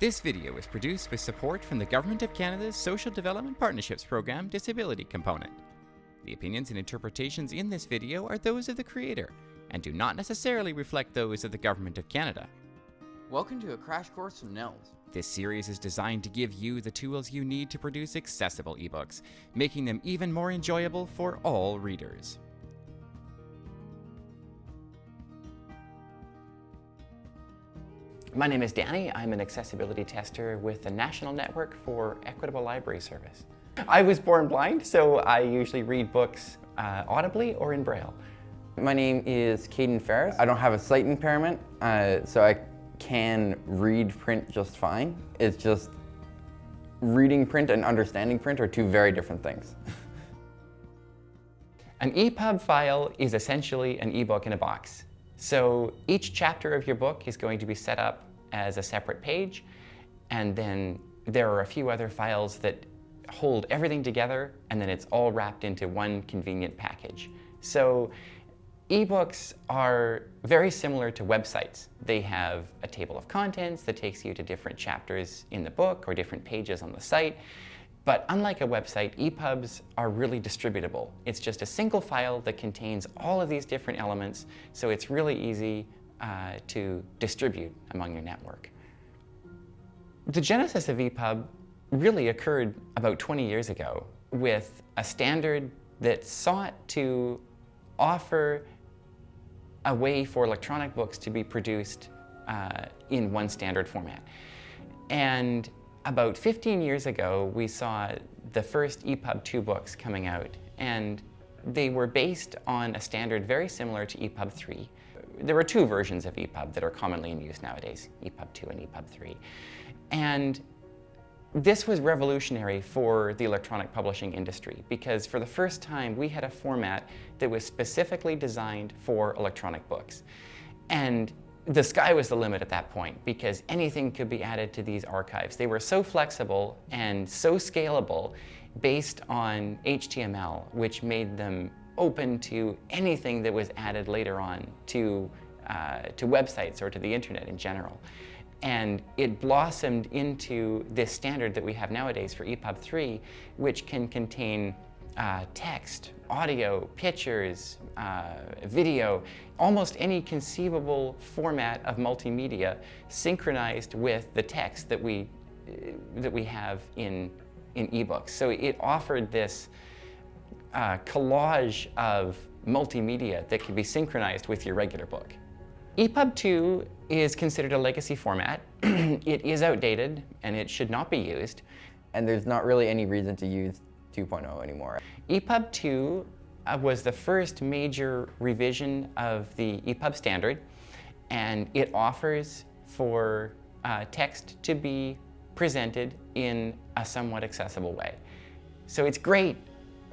This video is produced with support from the Government of Canada's Social Development Partnerships Program Disability Component. The opinions and interpretations in this video are those of the creator and do not necessarily reflect those of the Government of Canada. Welcome to a crash course from NNELS. This series is designed to give you the tools you need to produce accessible ebooks, making them even more enjoyable for all readers. My name is Danny. I'm an accessibility tester with the National Network for Equitable Library Service. I was born blind, so I usually read books uh, audibly or in Braille. My name is Caden Ferris. I don't have a sight impairment, uh, so I can read print just fine. It's just reading print and understanding print are two very different things. An EPUB file is essentially an ebook in a box. So each chapter of your book is going to be set up as a separate page, and then there are a few other files that hold everything together, and then it's all wrapped into one convenient package. So ebooks are very similar to websites. They have a table of contents that takes you to different chapters in the book or different pages on the site. But unlike a website, EPUBs are really distributable. It's just a single file that contains all of these different elements, so it's really easy uh, to distribute among your network. The genesis of EPUB really occurred about 20 years ago with a standard that sought to offer a way for electronic books to be produced uh, in one standard format. And about 15 years ago, we saw the first EPUB 2 books coming out, and they were based on a standard very similar to EPUB 3. There are two versions of EPUB that are commonly in use nowadays, EPUB 2 and EPUB 3. And this was revolutionary for the electronic publishing industry because for the first time we had a format that was specifically designed for electronic books. And the sky was the limit at that point because anything could be added to these archives. They were so flexible and so scalable based on HTML, which made them open to anything that was added later on to, uh, to websites or to the internet in general. And it blossomed into this standard that we have nowadays for EPUB 3, which can contain uh, text, audio, pictures, uh, video, almost any conceivable format of multimedia synchronized with the text that we, uh, that we have in, in ebooks. So it offered this uh, collage of multimedia that could be synchronized with your regular book. EPUB 2 is considered a legacy format. it is outdated and it should not be used. And there's not really any reason to use 2.0 anymore. EPUB 2 uh, was the first major revision of the EPUB standard, and it offers for uh, text to be presented in a somewhat accessible way. So it's great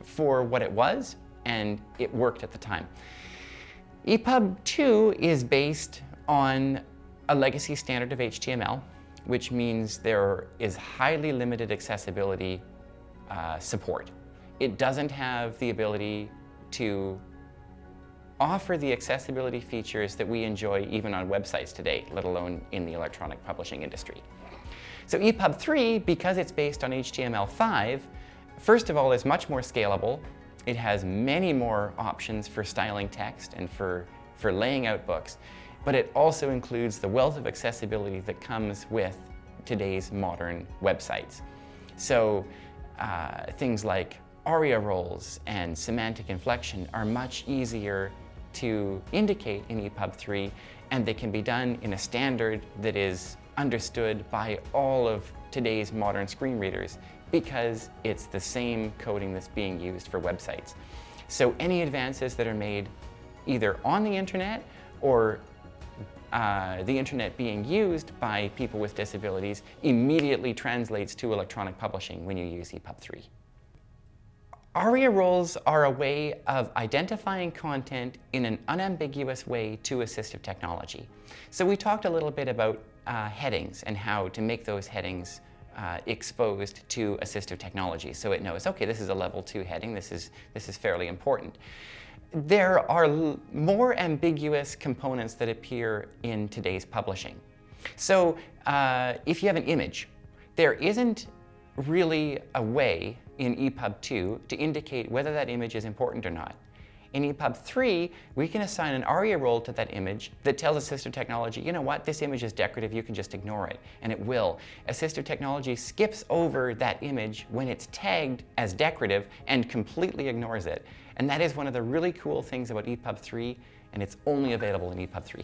for what it was, and it worked at the time. EPUB 2 is based on a legacy standard of HTML, which means there is highly limited accessibility uh, support. It doesn't have the ability to offer the accessibility features that we enjoy even on websites today, let alone in the electronic publishing industry. So EPUB 3, because it's based on HTML5, first of all is much more scalable. It has many more options for styling text and for, for laying out books, but it also includes the wealth of accessibility that comes with today's modern websites. So uh, things like aria roles and semantic inflection are much easier to indicate in EPUB 3 and they can be done in a standard that is understood by all of today's modern screen readers because it's the same coding that's being used for websites. So any advances that are made either on the internet or uh, the internet being used by people with disabilities immediately translates to electronic publishing when you use EPUB 3. ARIA roles are a way of identifying content in an unambiguous way to assistive technology. So we talked a little bit about uh, headings and how to make those headings uh, exposed to assistive technology. So it knows, okay, this is a level two heading, this is, this is fairly important. There are more ambiguous components that appear in today's publishing. So uh, if you have an image, there isn't really a way in EPUB 2 to indicate whether that image is important or not. In EPUB 3, we can assign an ARIA role to that image that tells assistive technology, you know what, this image is decorative, you can just ignore it, and it will. Assistive technology skips over that image when it's tagged as decorative and completely ignores it. And that is one of the really cool things about EPUB 3, and it's only available in EPUB 3.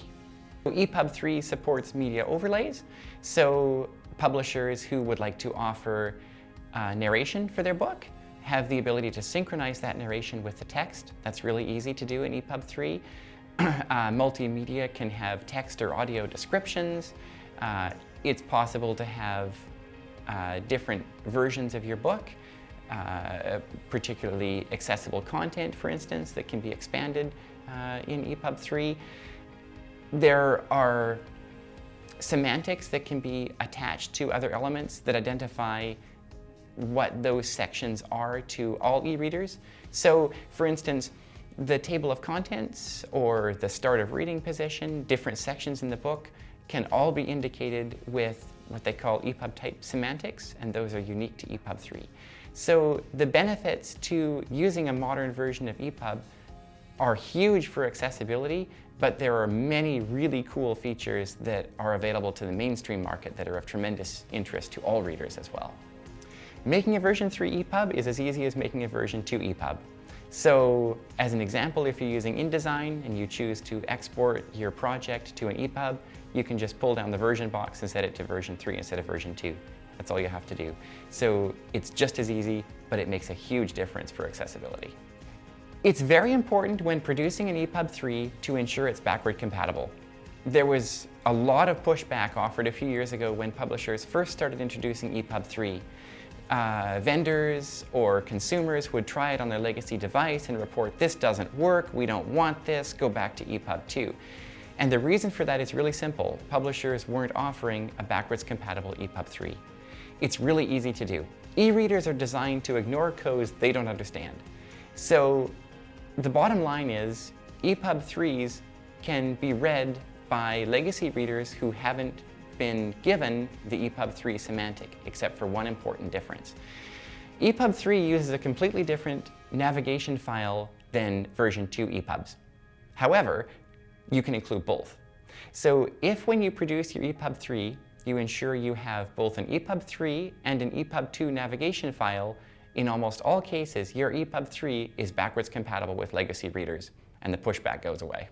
EPUB 3 supports media overlays, so publishers who would like to offer uh, narration for their book have the ability to synchronize that narration with the text. That's really easy to do in EPUB 3. uh, multimedia can have text or audio descriptions. Uh, it's possible to have uh, different versions of your book, uh, particularly accessible content, for instance, that can be expanded uh, in EPUB 3. There are semantics that can be attached to other elements that identify what those sections are to all e-readers. So for instance, the table of contents or the start of reading position, different sections in the book can all be indicated with what they call EPUB type semantics, and those are unique to EPUB 3. So the benefits to using a modern version of EPUB are huge for accessibility, but there are many really cool features that are available to the mainstream market that are of tremendous interest to all readers as well. Making a version 3 EPUB is as easy as making a version 2 EPUB. So as an example, if you're using InDesign and you choose to export your project to an EPUB, you can just pull down the version box and set it to version 3 instead of version 2. That's all you have to do. So it's just as easy, but it makes a huge difference for accessibility. It's very important when producing an EPUB 3 to ensure it's backward compatible. There was a lot of pushback offered a few years ago when publishers first started introducing EPUB 3 uh, vendors or consumers would try it on their legacy device and report, this doesn't work, we don't want this, go back to EPUB 2. And the reason for that is really simple. Publishers weren't offering a backwards compatible EPUB 3. It's really easy to do. E-readers are designed to ignore codes they don't understand. So the bottom line is EPUB 3s can be read by legacy readers who haven't been given the EPUB 3 semantic, except for one important difference. EPUB 3 uses a completely different navigation file than version 2 EPUBs. However, you can include both. So if when you produce your EPUB 3, you ensure you have both an EPUB 3 and an EPUB 2 navigation file, in almost all cases, your EPUB 3 is backwards compatible with legacy readers, and the pushback goes away.